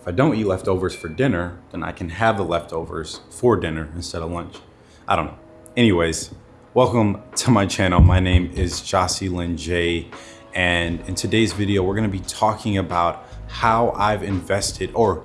if I don't eat leftovers for dinner, then I can have the leftovers for dinner instead of lunch. I don't know. Anyways, welcome to my channel. My name is Jocelyn J. And in today's video, we're gonna be talking about how I've invested or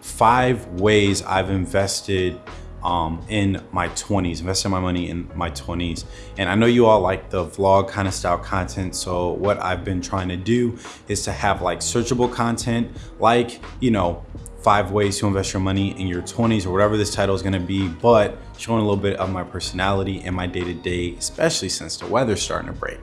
five ways I've invested um, in my 20s, invested my money in my 20s. And I know you all like the vlog kind of style content. So what I've been trying to do is to have like searchable content, like, you know, five ways to invest your money in your 20s or whatever this title is going to be, but showing a little bit of my personality and my day to day, especially since the weather's starting to break.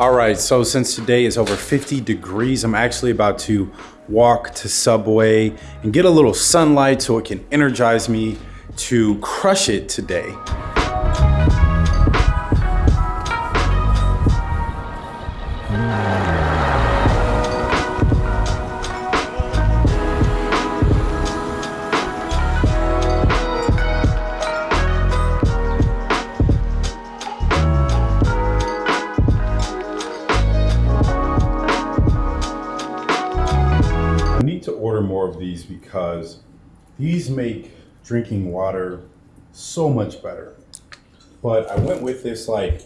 All right, so since today is over 50 degrees, I'm actually about to walk to Subway and get a little sunlight so it can energize me to crush it today. These because these make drinking water so much better. But I went with this like,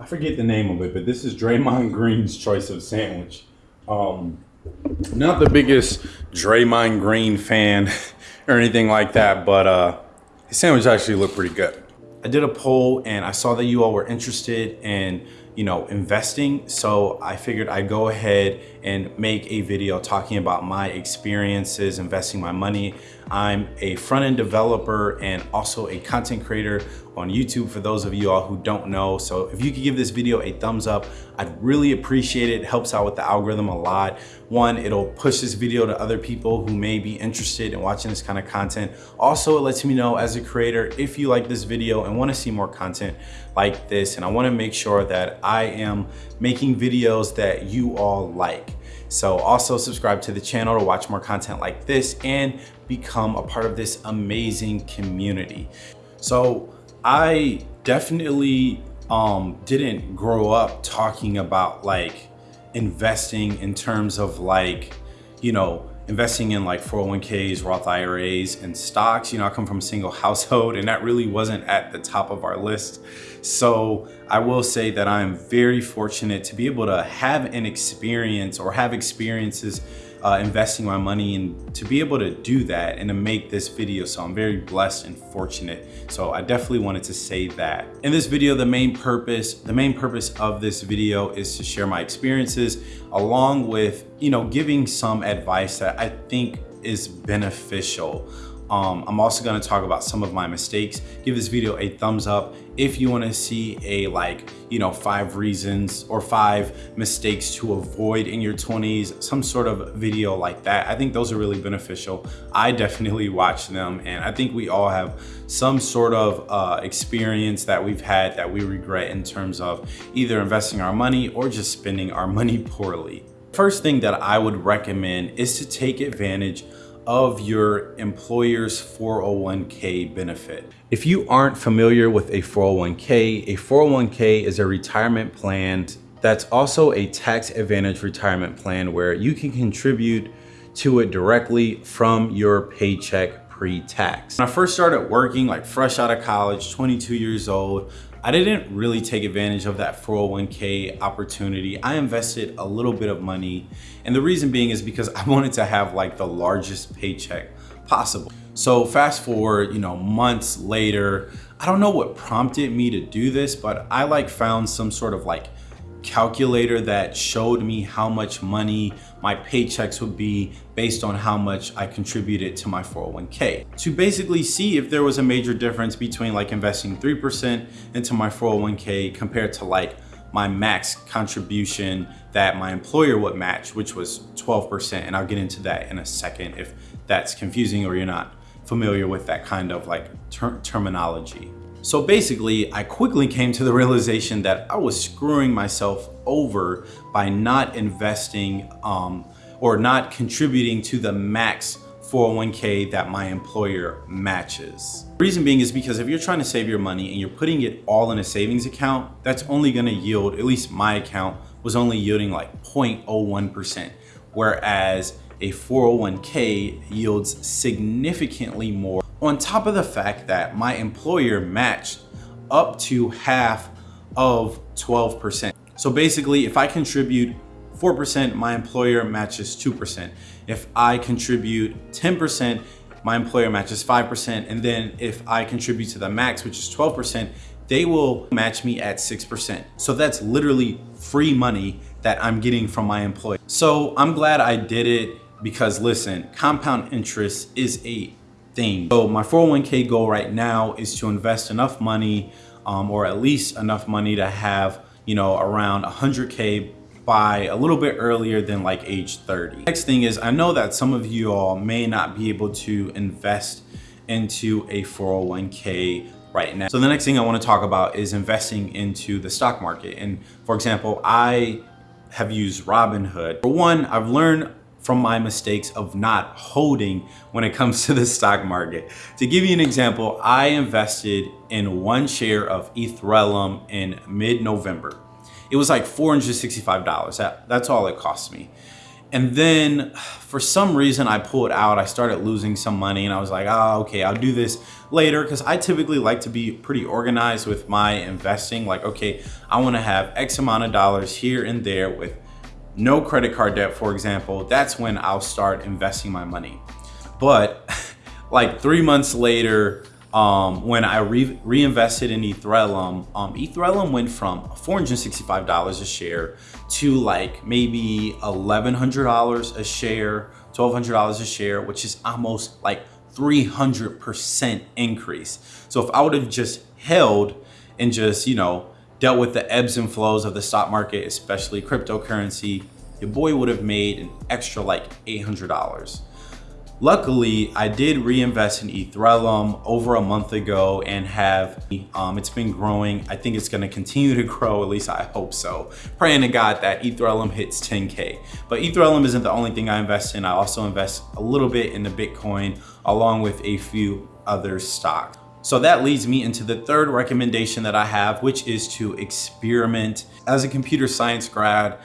I forget the name of it, but this is Draymond Green's choice of sandwich. Um, not the biggest Draymond Green fan or anything like that, but uh, his sandwich actually looked pretty good. I did a poll and I saw that you all were interested in you know, investing. So I figured I'd go ahead and make a video talking about my experiences investing my money. I'm a front-end developer and also a content creator on YouTube for those of you all who don't know. So if you could give this video a thumbs up, I'd really appreciate it. It helps out with the algorithm a lot. One, it'll push this video to other people who may be interested in watching this kind of content. Also, it lets me know as a creator if you like this video and want to see more content like this. And I want to make sure that I am making videos that you all like. So also subscribe to the channel to watch more content like this and become a part of this amazing community. So I definitely um, didn't grow up talking about like investing in terms of like, you know, investing in like 401ks, Roth IRAs and stocks. You know, I come from a single household and that really wasn't at the top of our list. So I will say that I'm very fortunate to be able to have an experience or have experiences uh, investing my money and to be able to do that and to make this video. So I'm very blessed and fortunate. So I definitely wanted to say that. In this video, the main purpose, the main purpose of this video is to share my experiences along with, you know, giving some advice that I think is beneficial um, I'm also gonna talk about some of my mistakes. Give this video a thumbs up if you wanna see a like, you know, five reasons or five mistakes to avoid in your 20s, some sort of video like that. I think those are really beneficial. I definitely watch them and I think we all have some sort of uh, experience that we've had that we regret in terms of either investing our money or just spending our money poorly. First thing that I would recommend is to take advantage of your employer's 401k benefit. If you aren't familiar with a 401k, a 401k is a retirement plan that's also a tax advantage retirement plan where you can contribute to it directly from your paycheck pre-tax. When I first started working like fresh out of college, 22 years old, I didn't really take advantage of that 401k opportunity. I invested a little bit of money. And the reason being is because I wanted to have like the largest paycheck possible. So fast forward, you know, months later, I don't know what prompted me to do this, but I like found some sort of like calculator that showed me how much money my paychecks would be based on how much I contributed to my 401k to basically see if there was a major difference between like investing 3% into my 401k compared to like my max contribution that my employer would match, which was 12%. And I'll get into that in a second if that's confusing or you're not familiar with that kind of like ter terminology. So basically, I quickly came to the realization that I was screwing myself over by not investing um, or not contributing to the max 401k that my employer matches. Reason being is because if you're trying to save your money and you're putting it all in a savings account, that's only gonna yield, at least my account, was only yielding like 0.01%, whereas a 401k yields significantly more on top of the fact that my employer matched up to half of 12%. So basically, if I contribute 4%, my employer matches 2%. If I contribute 10%, my employer matches 5%. And then if I contribute to the max, which is 12%, they will match me at 6%. So that's literally free money that I'm getting from my employer. So I'm glad I did it because listen, compound interest is a thing. So my 401k goal right now is to invest enough money um, or at least enough money to have, you know, around 100k by a little bit earlier than like age 30. Next thing is I know that some of you all may not be able to invest into a 401k right now. So the next thing I want to talk about is investing into the stock market. And for example, I have used Robinhood. For one, I've learned from my mistakes of not holding when it comes to the stock market. To give you an example, I invested in one share of Ethereum in mid-November. It was like $465. That, that's all it cost me. And then for some reason I pulled out, I started losing some money and I was like, oh, okay, I'll do this later. Cause I typically like to be pretty organized with my investing. Like, okay, I wanna have X amount of dollars here and there with no credit card debt, for example, that's when I'll start investing my money. But like three months later, um, when I re reinvested in Ethereum, um, Ethereum went from $465 a share to like maybe $1,100 a share, $1,200 a share, which is almost like 300% increase. So if I would have just held and just, you know, dealt with the ebbs and flows of the stock market, especially cryptocurrency, your boy would have made an extra like $800. Luckily, I did reinvest in Ethereum over a month ago and have, um, it's been growing. I think it's gonna continue to grow, at least I hope so. Praying to God that Ethereum hits 10K. But Ethereum isn't the only thing I invest in. I also invest a little bit in the Bitcoin along with a few other stocks. So that leads me into the third recommendation that I have, which is to experiment. As a computer science grad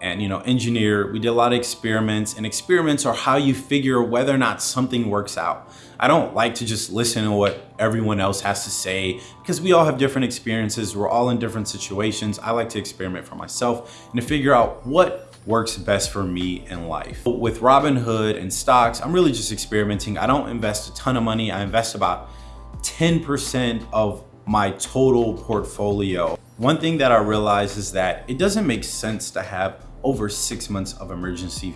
and you know engineer, we did a lot of experiments and experiments are how you figure whether or not something works out. I don't like to just listen to what everyone else has to say because we all have different experiences. We're all in different situations. I like to experiment for myself and to figure out what works best for me in life. With Robinhood and stocks, I'm really just experimenting. I don't invest a ton of money. I invest about 10% of my total portfolio. One thing that I realized is that it doesn't make sense to have over six months of emergency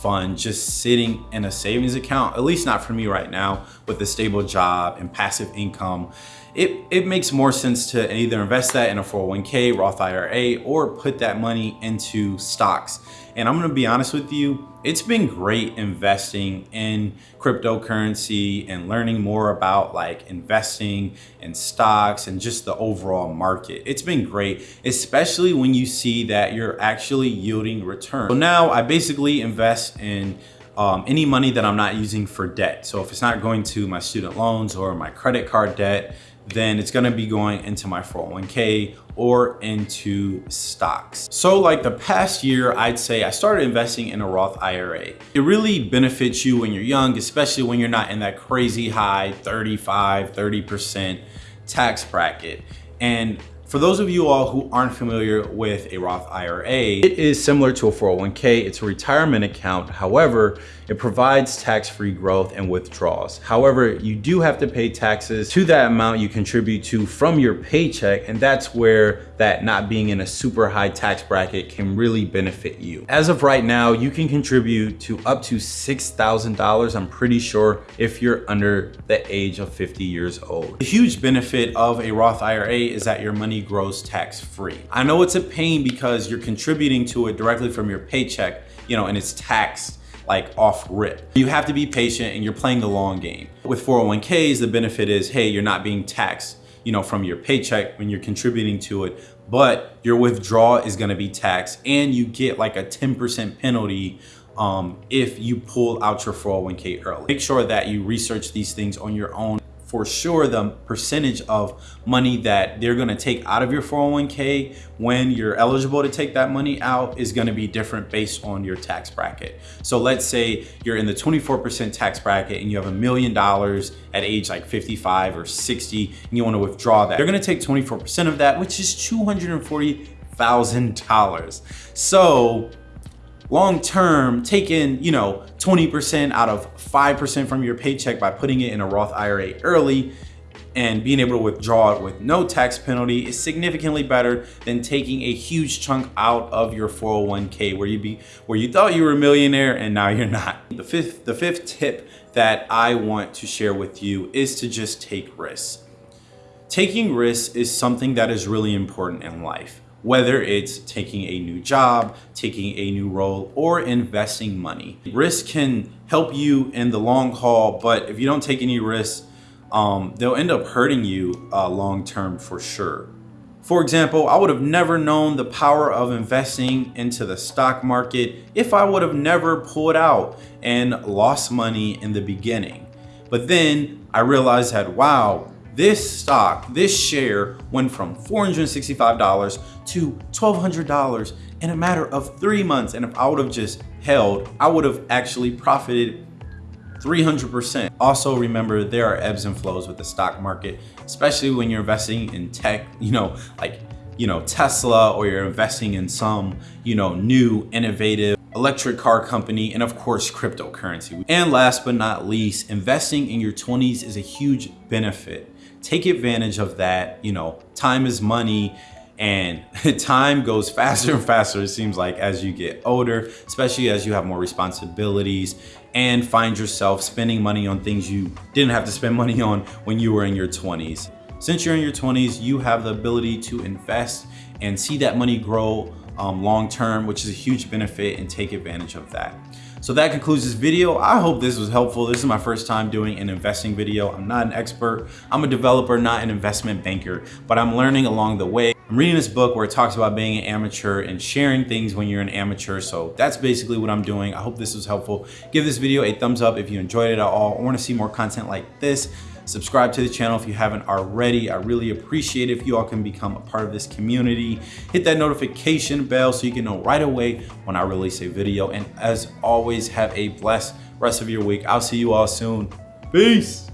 fund just sitting in a savings account, at least not for me right now with a stable job and passive income. It, it makes more sense to either invest that in a 401k, Roth IRA, or put that money into stocks. And I'm gonna be honest with you, it's been great investing in cryptocurrency and learning more about like investing in stocks and just the overall market. It's been great, especially when you see that you're actually yielding return. So now I basically invest in um, any money that I'm not using for debt. So if it's not going to my student loans or my credit card debt, then it's gonna be going into my 401k or into stocks. So like the past year, I'd say I started investing in a Roth IRA. It really benefits you when you're young, especially when you're not in that crazy high 35, 30% tax bracket. And for those of you all who aren't familiar with a Roth IRA, it is similar to a 401k. It's a retirement account. However, it provides tax-free growth and withdrawals. However, you do have to pay taxes to that amount you contribute to from your paycheck, and that's where that not being in a super high tax bracket can really benefit you. As of right now, you can contribute to up to $6,000, I'm pretty sure, if you're under the age of 50 years old. The huge benefit of a Roth IRA is that your money grows tax-free. I know it's a pain because you're contributing to it directly from your paycheck, you know, and it's taxed like off rip. You have to be patient and you're playing the long game. With 401ks, the benefit is, hey, you're not being taxed you know, from your paycheck when you're contributing to it, but your withdrawal is gonna be taxed and you get like a 10% penalty um, if you pull out your 401k early. Make sure that you research these things on your own for sure the percentage of money that they're going to take out of your 401k when you're eligible to take that money out is going to be different based on your tax bracket. So let's say you're in the 24% tax bracket and you have a million dollars at age like 55 or 60 and you want to withdraw that. They're going to take 24% of that, which is $240,000. So long term, taking, you know, 20% out of 5% from your paycheck by putting it in a Roth IRA early and being able to withdraw it with no tax penalty is significantly better than taking a huge chunk out of your 401k where you be where you thought you were a millionaire and now you're not. The fifth the fifth tip that I want to share with you is to just take risks. Taking risks is something that is really important in life whether it's taking a new job, taking a new role, or investing money. Risk can help you in the long haul, but if you don't take any risks, um, they'll end up hurting you uh, long term for sure. For example, I would have never known the power of investing into the stock market if I would have never pulled out and lost money in the beginning. But then I realized that, wow, this stock, this share went from $465 to $1,200 in a matter of three months. And if I would have just held, I would have actually profited 300%. Also remember there are ebbs and flows with the stock market, especially when you're investing in tech, you know, like, you know, Tesla or you're investing in some, you know, new innovative electric car company, and of course, cryptocurrency. And last but not least, investing in your 20s is a huge benefit take advantage of that. You know, time is money and time goes faster and faster, it seems like, as you get older, especially as you have more responsibilities and find yourself spending money on things you didn't have to spend money on when you were in your 20s. Since you're in your 20s, you have the ability to invest and see that money grow um, long term, which is a huge benefit and take advantage of that. So that concludes this video. I hope this was helpful. This is my first time doing an investing video. I'm not an expert. I'm a developer, not an investment banker, but I'm learning along the way. I'm reading this book where it talks about being an amateur and sharing things when you're an amateur. So that's basically what I'm doing. I hope this was helpful. Give this video a thumbs up if you enjoyed it at all or want to see more content like this. Subscribe to the channel if you haven't already. I really appreciate it if you all can become a part of this community. Hit that notification bell so you can know right away when I release a video. And as always, have a blessed rest of your week. I'll see you all soon. Peace.